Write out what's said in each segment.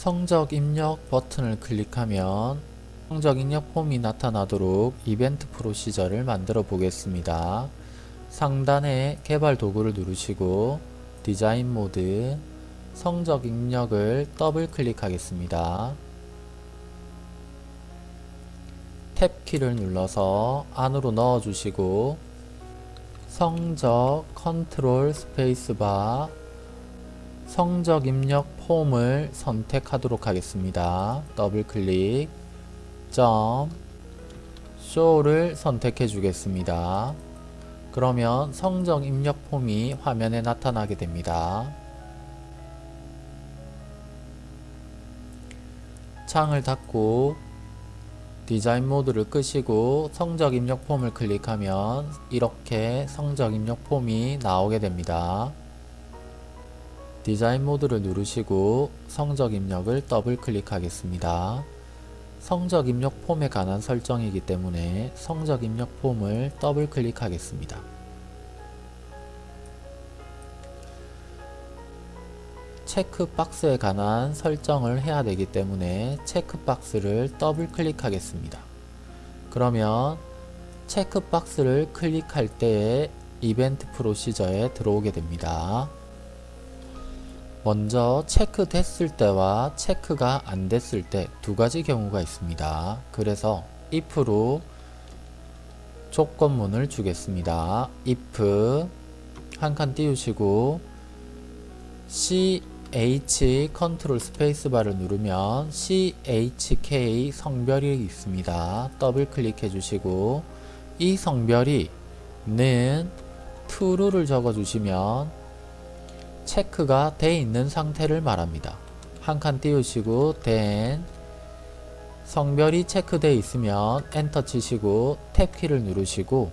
성적 입력 버튼을 클릭하면 성적 입력 폼이 나타나도록 이벤트 프로시저를 만들어 보겠습니다. 상단에 개발 도구를 누르시고 디자인 모드 성적 입력을 더블 클릭하겠습니다. 탭 키를 눌러서 안으로 넣어 주시고 성적 컨트롤 스페이스바 성적 입력 폼을 선택하도록 하겠습니다. 더블 클릭 점 쇼를 선택해 주겠습니다. 그러면 성적 입력 폼이 화면에 나타나게 됩니다. 창을 닫고 디자인 모드를 끄시고 성적 입력 폼을 클릭하면 이렇게 성적 입력 폼이 나오게 됩니다. 디자인 모드를 누르시고 성적 입력을 더블 클릭하겠습니다. 성적 입력 폼에 관한 설정이기 때문에 성적 입력 폼을 더블 클릭하겠습니다. 체크박스에 관한 설정을 해야 되기 때문에 체크박스를 더블 클릭하겠습니다. 그러면 체크박스를 클릭할 때에 이벤트 프로시저에 들어오게 됩니다. 먼저 체크됐을 때와 체크가 안 됐을 때 두 가지 경우가 있습니다. 그래서 if로 조건문을 주겠습니다. if 한 칸 띄우시고 ch 컨트롤 스페이스바를 누르면 chk 성별이 있습니다. 더블 클릭해 주시고 이 성별이 는 true를 적어 주시면 체크가 돼 있는 상태를 말합니다. 한 칸 띄우시고 then 성별이 체크되어 있으면 엔터 치시고 탭키를 누르시고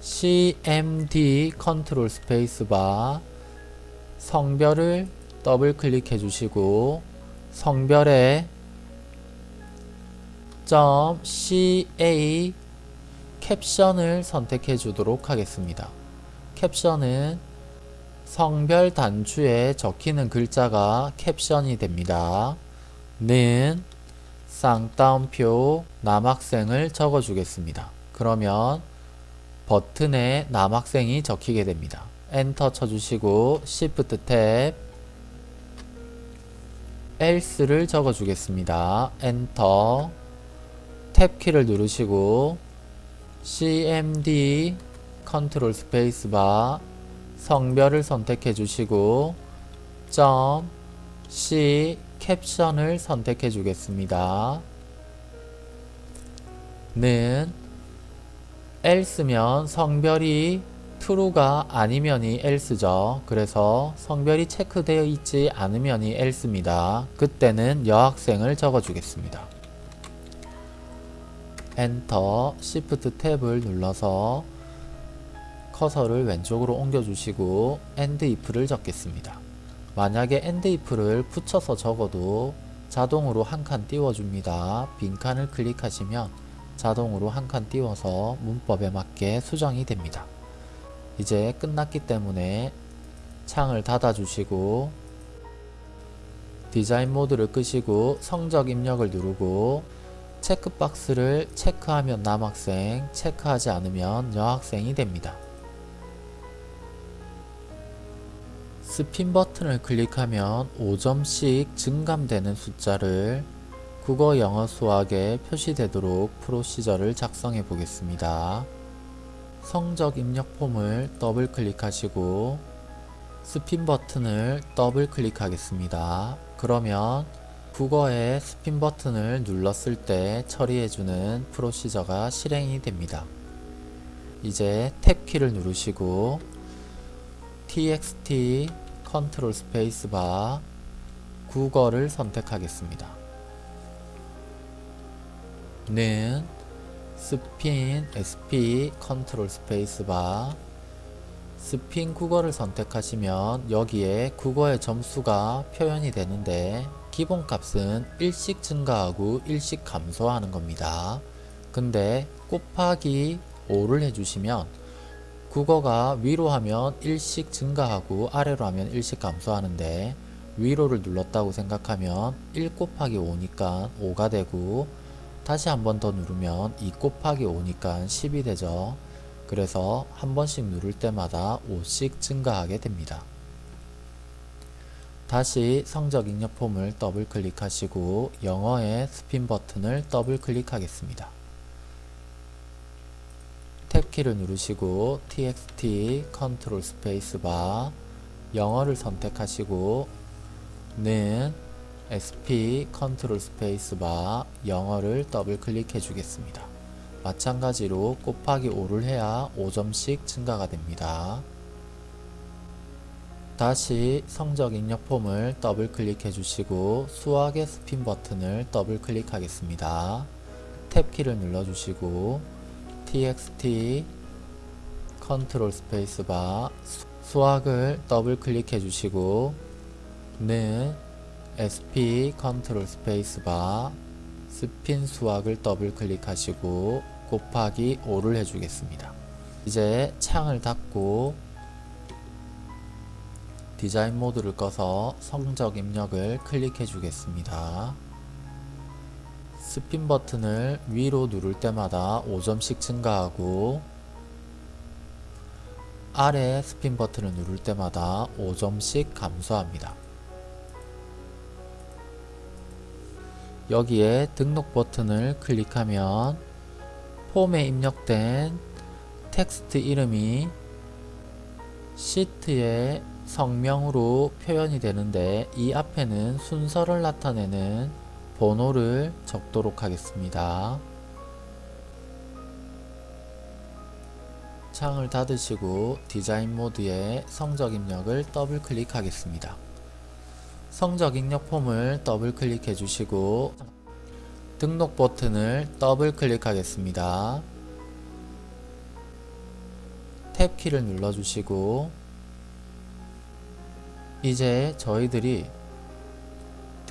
cmd 컨트롤 스페이스바 성별을 더블 클릭해 주시고 성별에 .ca 캡션을 선택해 주도록 하겠습니다. 캡션은 성별 단추에 적히는 글자가 캡션이 됩니다. 는 쌍따옴표 남학생을 적어 주겠습니다. 그러면 버튼에 남학생이 적히게 됩니다. 엔터 쳐주시고 Shift 탭 else를 적어 주겠습니다. 엔터 탭키를 누르시고 cmd 컨트롤 스페이스바 성별을 선택해 주시고 점 C 캡션을 선택해 주겠습니다. 는 else면 성별이 true가 아니면이 else죠. 그래서 성별이 체크되어 있지 않으면이 else입니다. 그때는 여학생을 적어 주겠습니다. 엔터 Shift 탭을 눌러서 커서를 왼쪽으로 옮겨주시고 AND IF를 적겠습니다. 만약에 AND IF를 붙여서 적어도 자동으로 한 칸 띄워줍니다. 빈칸을 클릭하시면 자동으로 한 칸 띄워서 문법에 맞게 수정이 됩니다. 이제 끝났기 때문에 창을 닫아주시고 디자인 모드를 끄시고 성적 입력을 누르고 체크박스를 체크하면 남학생, 체크하지 않으면 여학생이 됩니다. 스핀 버튼을 클릭하면 5점씩 증감되는 숫자를 국어, 영어, 수학에 표시되도록 프로시저를 작성해 보겠습니다. 성적 입력 폼을 더블 클릭하시고 스핀 버튼을 더블 클릭하겠습니다. 그러면 국어의 스핀 버튼을 눌렀을 때 처리해주는 프로시저가 실행이 됩니다. 이제 탭 키를 누르시고 txt 컨트롤 스페이스바 국어를 선택하겠습니다. 는 스핀 sp 컨트롤 스페이스바 스핀 국어를 선택하시면 여기에 국어의 점수가 표현이 되는데 기본값은 일씩 증가하고 일씩 감소하는 겁니다. 근데 곱하기 5를 해주시면 국어가 위로 하면 일씩 증가하고 아래로 하면 일씩 감소하는데 위로를 눌렀다고 생각하면 1 곱하기 5니까 5가 되고 다시 한 번 더 누르면 2 곱하기 5니까 10이 되죠. 그래서 한 번씩 누를 때마다 5씩 증가하게 됩니다. 다시 성적 입력 폼을 더블 클릭하시고 영어의 스핀 버튼을 더블 클릭하겠습니다. 탭키를 누르시고 txt 컨트롤 스페이스바 영어를 선택하시고 는 sp 컨트롤 스페이스바 영어를 더블 클릭해 주겠습니다. 마찬가지로 곱하기 5를 해야 5점씩 증가가 됩니다. 다시 성적 입력 폼을 더블 클릭해 주시고 수학의 스핀 버튼을 더블 클릭하겠습니다. 탭키를 눌러 주시고 txt 컨트롤 스페이스바 수학을 더블 클릭해 주시고 는 sp 컨트롤 스페이스바 스핀 수학을 더블 클릭하시고 곱하기 5를 해주겠습니다. 이제 창을 닫고 디자인 모드를 꺼서 성적 입력을 클릭해 주겠습니다. 스핀 버튼을 위로 누를 때마다 5점씩 증가하고 아래 스핀 버튼을 누를 때마다 5점씩 감소합니다. 여기에 등록 버튼을 클릭하면 폼에 입력된 텍스트 이름이 시트의 성명으로 표현이 되는데 이 앞에는 순서를 나타내는 번호를 적도록 하겠습니다. 창을 닫으시고 디자인 모드에 성적 입력을 더블 클릭하겠습니다. 성적 입력 폼을 더블 클릭해 주시고 등록 버튼을 더블 클릭하겠습니다. 탭키를 눌러 주시고 이제 저희들이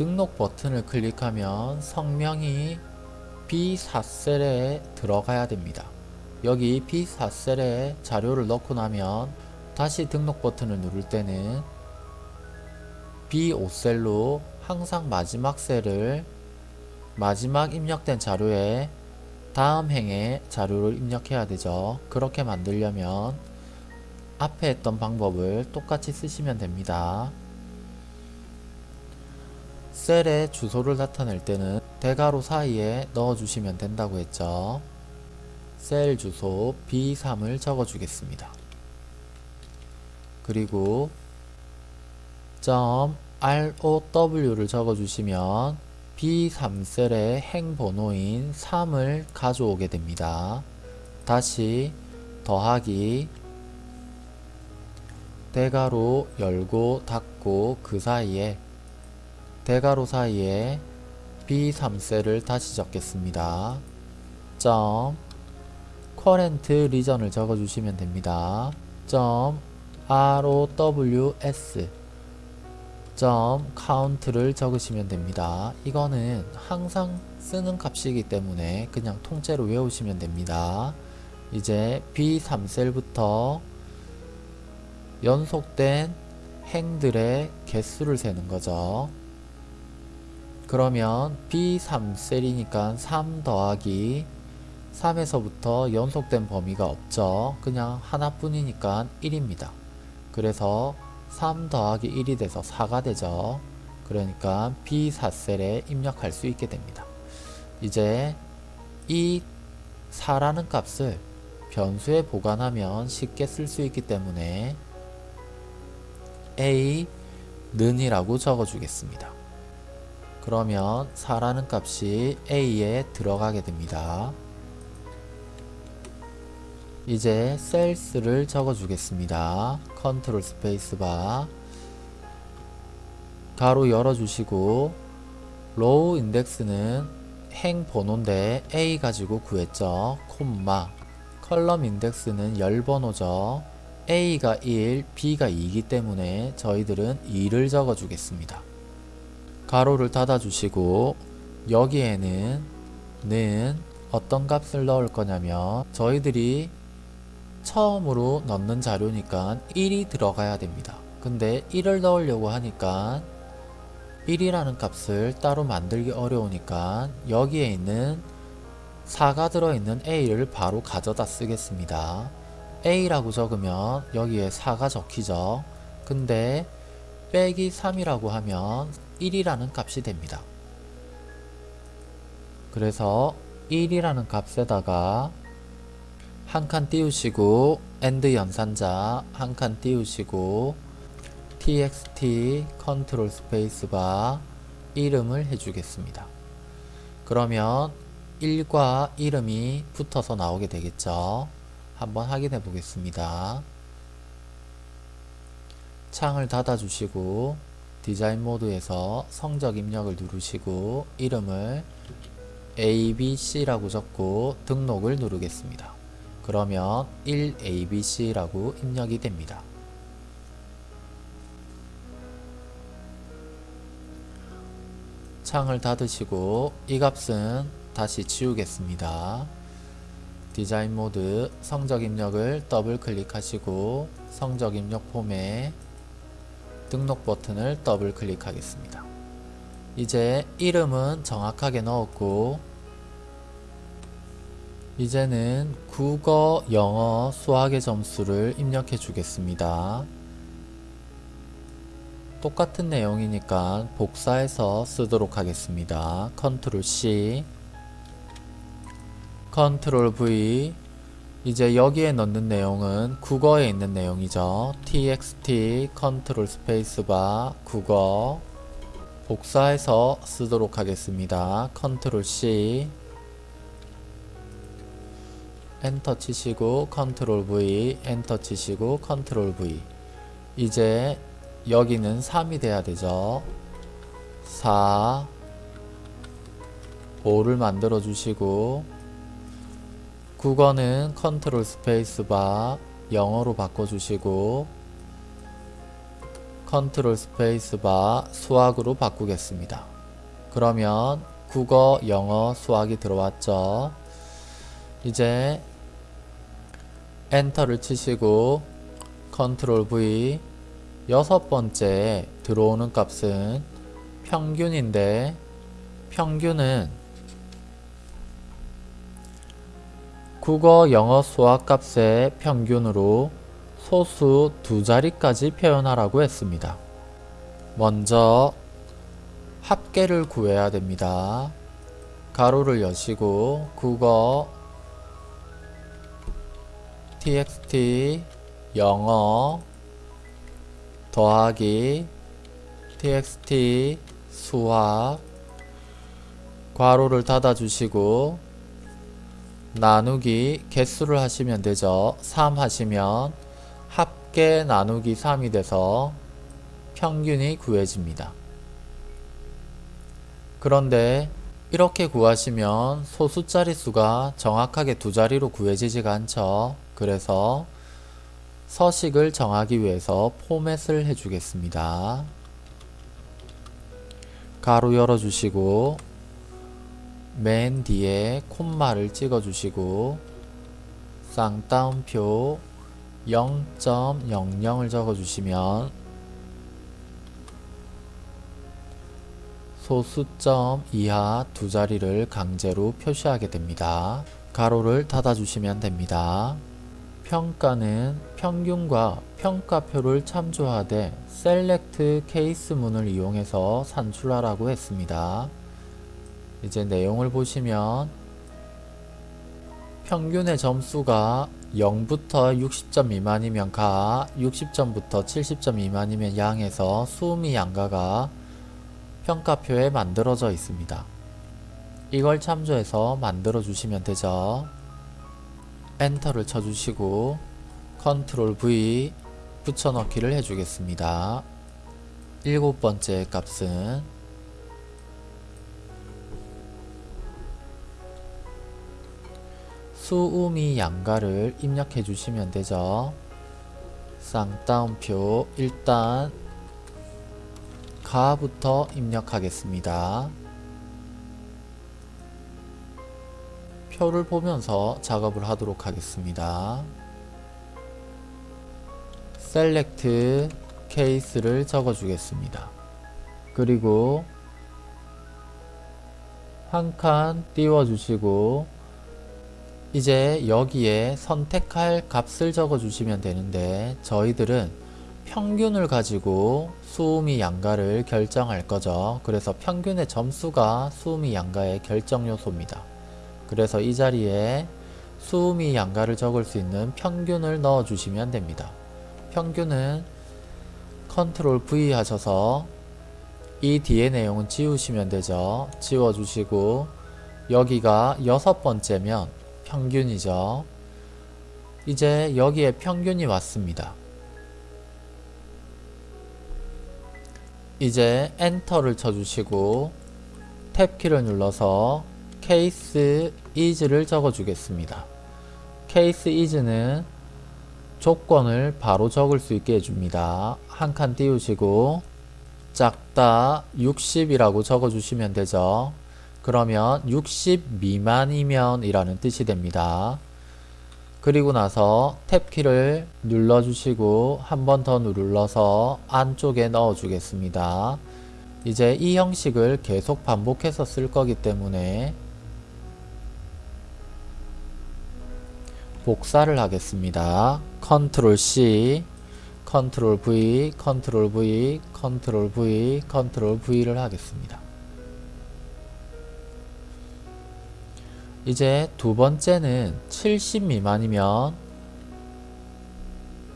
등록 버튼을 클릭하면 성명이 B4셀에 들어가야 됩니다. 여기 B4셀에 자료를 넣고 나면 다시 등록 버튼을 누를 때는 B5셀로 항상 마지막 셀을 마지막 입력된 자료에 다음 행에 자료를 입력해야 되죠. 그렇게 만들려면 앞에 했던 방법을 똑같이 쓰시면 됩니다. 셀의 주소를 나타낼 때는 대괄호 사이에 넣어주시면 된다고 했죠. 셀 주소 B3을 적어주겠습니다. 그리고 .row를 적어주시면 B3셀의 행 번호인 3을 가져오게 됩니다. 다시 더하기 대괄호 열고 닫고 그 사이에 대괄호 사이에 B3셀을 다시 적겠습니다. 점 current region을 적어주시면 됩니다. 점 rows 점 count를 적으시면 됩니다. 이거는 항상 쓰는 값이기 때문에 그냥 통째로 외우시면 됩니다. 이제 B3셀부터 연속된 행들의 개수를 세는 거죠. 그러면 B3 셀이니까 3 더하기 3에서부터 연속된 범위가 없죠. 그냥 하나뿐이니까 1입니다. 그래서 3 더하기 1이 돼서 4가 되죠. 그러니까 B4셀에 입력할 수 있게 됩니다. 이제 이 4라는 값을 변수에 보관하면 쉽게 쓸 수 있기 때문에 a 는이라고 적어주겠습니다. 그러면 4라는 값이 a에 들어가게 됩니다. 이제 cells를 적어주겠습니다. 컨트롤 스페이스바 괄호 열어주시고 row index는 행 번호인데 A 가지고 구했죠. 콤마 column index는 열 번호죠. A가 1, B가 2이기 때문에 저희들은 2를 적어주겠습니다. 괄호를 닫아주시고 여기에는 는 어떤 값을 넣을 거냐면 저희들이 처음으로 넣는 자료니까 1이 들어가야 됩니다. 근데 1을 넣으려고 하니까 1이라는 값을 따로 만들기 어려우니까 여기에 있는 4가 들어있는 a를 바로 가져다 쓰겠습니다. a라고 적으면 여기에 4가 적히죠. 근데 빼기 3이라고 하면 1이라는 값이 됩니다. 그래서 1이라는 값에다가 한 칸 띄우시고 AND 연산자 한 칸 띄우시고 txt 컨트롤 스페이스바 이름을 해주겠습니다. 그러면 1과 이름이 붙어서 나오게 되겠죠. 한번 확인해 보겠습니다. 창을 닫아 주시고 디자인 모드에서 성적 입력을 누르시고 이름을 ABC라고 적고 등록을 누르겠습니다. 그러면 1ABC라고 입력이 됩니다. 창을 닫으시고 이 값은 다시 지우겠습니다. 디자인 모드 성적 입력을 더블 클릭하시고 성적 입력 폼에 등록 버튼을 더블 클릭하겠습니다. 이제 이름은 정확하게 넣었고 이제는 국어, 영어, 수학의 점수를 입력해 주겠습니다. 똑같은 내용이니까 복사해서 쓰도록 하겠습니다. 컨트롤 C 컨트롤 V 이제 여기에 넣는 내용은 국어에 있는 내용이죠. txt 컨트롤 스페이스바 국어 복사해서 쓰도록 하겠습니다. 컨트롤 C 엔터 치시고 컨트롤 V 엔터 치시고 컨트롤 V 이제 여기는 3이 돼야 되죠 4 5를 만들어 주시고 국어는 컨트롤 스페이스바 영어로 바꿔 주시고 컨트롤 스페이스바 수학으로 바꾸겠습니다. 그러면 국어, 영어, 수학이 들어왔죠? 이제 엔터를 치시고 컨트롤 V 여섯 번째 들어오는 값은 평균인데 평균은 국어, 영어, 수학 값의 평균으로 소수 두 자리까지 표현하라고 했습니다. 먼저 합계를 구해야 됩니다. 가로를 여시고 국어 txt 영어 더하기 txt 수학 괄호를 닫아 주시고 나누기 개수를 하시면 되죠. 3 하시면 합계 나누기 3이 돼서 평균이 구해집니다. 그런데 이렇게 구하시면 소수 자릿수가 정확하게 두 자리로 구해지지가 않죠. 그래서 서식을 정하기 위해서 포맷을 해주겠습니다. 가로 열어주시고 맨 뒤에 콤마를 찍어주시고 쌍따옴표 0.00을 적어주시면 소수점 이하 두 자리를 강제로 표시하게 됩니다. 가로를 닫아주시면 됩니다. 평가는 평균과 평가표를 참조하되 셀렉트 케이스 문을 이용해서 산출하라고 했습니다. 이제 내용을 보시면 평균의 점수가 0부터 60점 미만이면 가, 60점부터 70점 미만이면 양에서 수음이 양가가 평가표에 만들어져 있습니다. 이걸 참조해서 만들어 주시면 되죠. 엔터를 쳐주시고 컨트롤 V 붙여넣기를 해주겠습니다. 일곱 번째 값은 수음이 양가를 입력해 주시면 되죠. 쌍따옴표 일단 가부터 입력하겠습니다. 표를 보면서 작업을 하도록 하겠습니다. 셀렉트 케이스를 적어 주겠습니다. 그리고 한 칸 띄워 주시고 이제 여기에 선택할 값을 적어 주시면 되는데 저희들은 평균을 가지고 수음이 양가를 결정할 거죠. 그래서 평균의 점수가 수음이 양가의 결정 요소입니다. 그래서 이 자리에 수음이 양가를 적을 수 있는 평균을 넣어 주시면 됩니다. 평균은 컨트롤 V 하셔서 이 뒤에 내용은 지우시면 되죠. 지워주시고 여기가 여섯 번째면 평균이죠. 이제 여기에 평균이 왔습니다. 이제 엔터를 쳐주시고 탭키를 눌러서 case is를 적어주겠습니다. case is는 조건을 바로 적을 수 있게 해줍니다. 한 칸 띄우시고 작다 60이라고 적어주시면 되죠. 그러면 60 미만이면 이라는 뜻이 됩니다. 그리고 나서 탭키를 눌러주시고 한 번 더 눌러서 안쪽에 넣어주겠습니다. 이제 이 형식을 계속 반복해서 쓸 거기 때문에 복사를 하겠습니다. 컨트롤 C, 컨트롤 V, 컨트롤 V, 컨트롤 V, 컨트롤 V를 하겠습니다. 이제 두 번째는 70 미만이면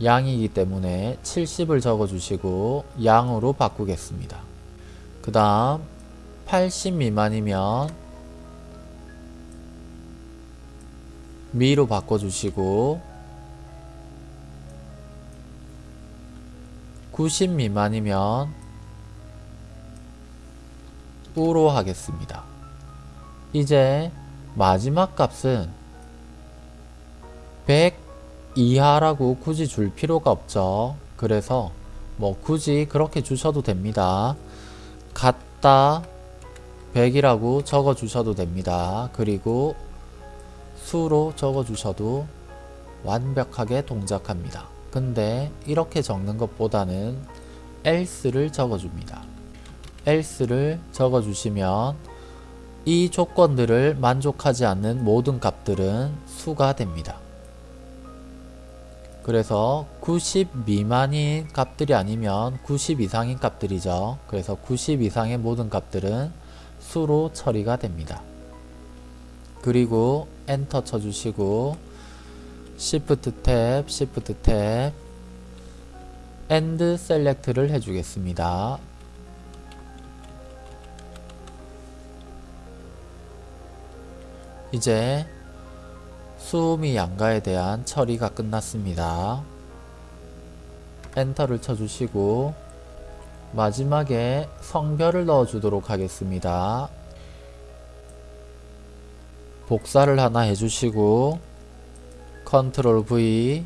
양이기 때문에 70을 적어주시고 양으로 바꾸겠습니다. 그 다음 80 미만이면 미로 바꿔주시고 90 미만이면 우로 하겠습니다. 이제 마지막 값은 100 이하라고 굳이 줄 필요가 없죠. 그래서 뭐 굳이 그렇게 주셔도 됩니다. 같다 100이라고 적어 주셔도 됩니다. 그리고 수로 적어 주셔도 완벽하게 동작합니다. 근데 이렇게 적는 것보다는 else를 적어 줍니다. else를 적어 주시면 이 조건들을 만족하지 않는 모든 값들은 수가 됩니다. 그래서 90 미만인 값들이 아니면 90 이상인 값들이죠. 그래서 90 이상의 모든 값들은 수로 처리가 됩니다. 그리고 엔터 쳐주시고 Shift 탭, Shift 탭 End Select를 해주겠습니다. 이제 수음이 양가에 대한 처리가 끝났습니다. 엔터를 쳐주시고 마지막에 성별을 넣어주도록 하겠습니다. 복사를 하나 해주시고 컨트롤 V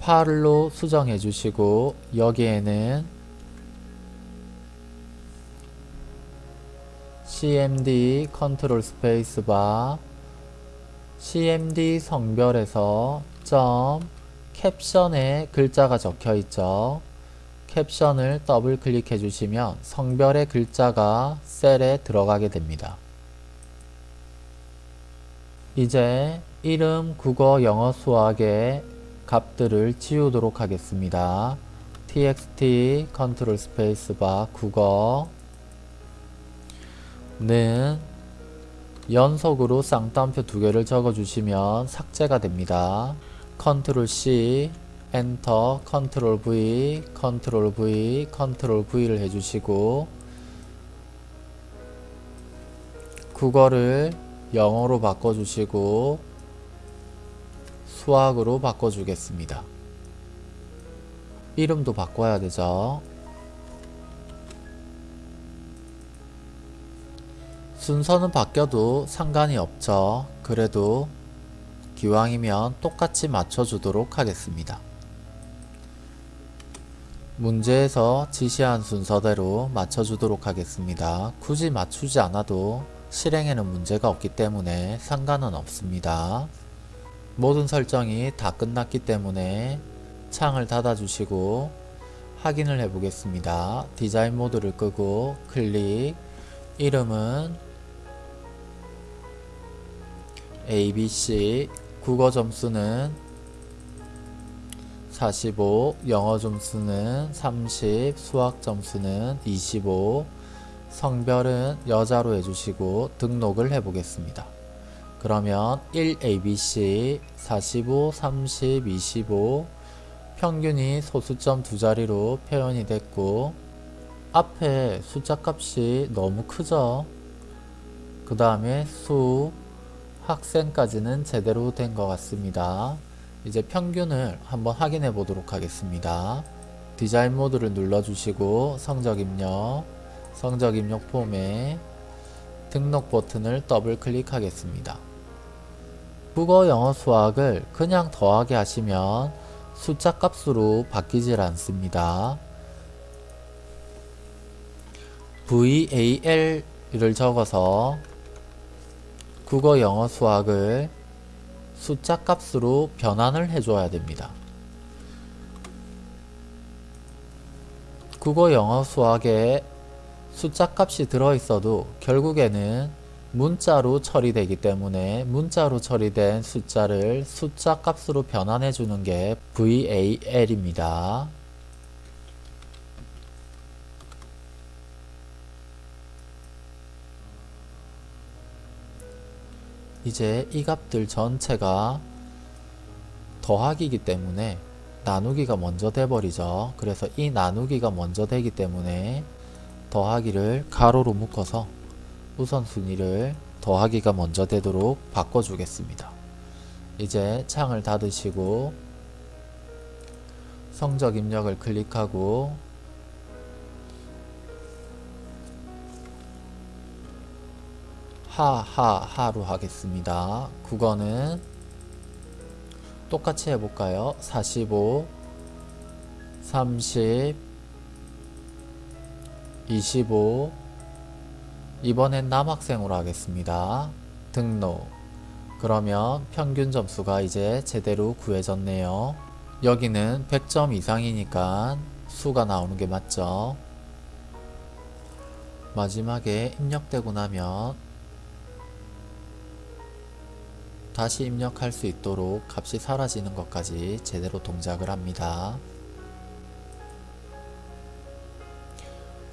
팔로 수정해 주시고 여기에는 cmd 컨트롤 스페이스바 cmd 성별에서 점 캡션에 글자가 적혀 있죠. 캡션을 더블 클릭해 주시면 성별의 글자가 셀에 들어가게 됩니다. 이제 이름, 국어, 영어, 수학의 값들을 지우도록 하겠습니다. txt 컨트롤 스페이스바 국어 는 연속으로 쌍따옴표 두 개를 적어주시면 삭제가 됩니다. 컨트롤 C 엔터 컨트롤 V 컨트롤 V 컨트롤 V를 해주시고 국어를 영어로 바꿔주시고 수학으로 바꿔주겠습니다. 이름도 바꿔야 되죠. 순서는 바뀌어도 상관이 없죠. 그래도 기왕이면 똑같이 맞춰주도록 하겠습니다. 문제에서 지시한 순서대로 맞춰주도록 하겠습니다. 굳이 맞추지 않아도 실행에는 문제가 없기 때문에 상관은 없습니다. 모든 설정이 다 끝났기 때문에 창을 닫아주시고 확인을 해 보겠습니다. 디자인 모드를 끄고 클릭 이름은 ABC 국어 점수는 45 영어 점수는 30 수학 점수는 25 성별은 여자로 해주시고 등록을 해 보겠습니다. 그러면 1ABC 45 30 25 평균이 소수점 두 자리로 표현이 됐고 앞에 숫자 값이 너무 크죠? 그 다음에 수 학생까지는 제대로 된 것 같습니다. 이제 평균을 한번 확인해 보도록 하겠습니다. 디자인 모드를 눌러 주시고 성적 입력 성적 입력 폼에 등록 버튼을 더블 클릭하겠습니다. 국어 영어 수학을 그냥 더하게 하시면 숫자 값으로 바뀌질 않습니다. VAL을 적어서 국어 영어 수학을 숫자 값으로 변환을 해줘야 됩니다. 국어 영어 수학에 숫자 값이 들어있어도 결국에는 문자로 처리되기 때문에 문자로 처리된 숫자를 숫자 값으로 변환해 주는 게 VAL입니다. 이제 이 값들 전체가 더하기이기 때문에 나누기가 먼저 돼버리죠. 그래서 이 나누기가 먼저 되기 때문에 더하기를 가로로 묶어서 우선순위를 더하기가 먼저 되도록 바꿔주겠습니다. 이제 창을 닫으시고 성적 입력을 클릭하고 하하하로 하겠습니다. 국어는 똑같이 해볼까요? 45 30 25 이번엔 남학생으로 하겠습니다. 등록 그러면 평균 점수가 이제 제대로 구해졌네요. 여기는 100점 이상이니까 수가 나오는 게 맞죠. 마지막에 입력되고 나면 다시 입력할 수 있도록 값이 사라지는 것까지 제대로 동작을 합니다.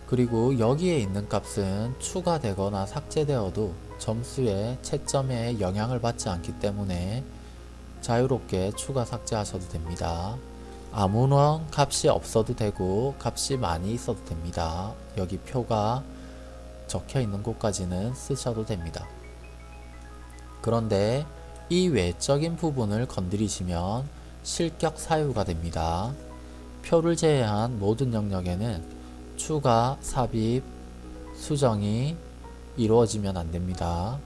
그리고 여기에 있는 값은 추가되거나 삭제되어도 점수의 채점에 영향을 받지 않기 때문에 자유롭게 추가 삭제하셔도 됩니다. 아무런 값이 없어도 되고 값이 많이 있어도 됩니다. 여기 표가 적혀 있는 곳까지는 쓰셔도 됩니다. 그런데 이 외적인 부분을 건드리시면 실격 사유가 됩니다. 표를 제외한 모든 영역에는 추가, 삽입, 수정이 이루어지면 안됩니다.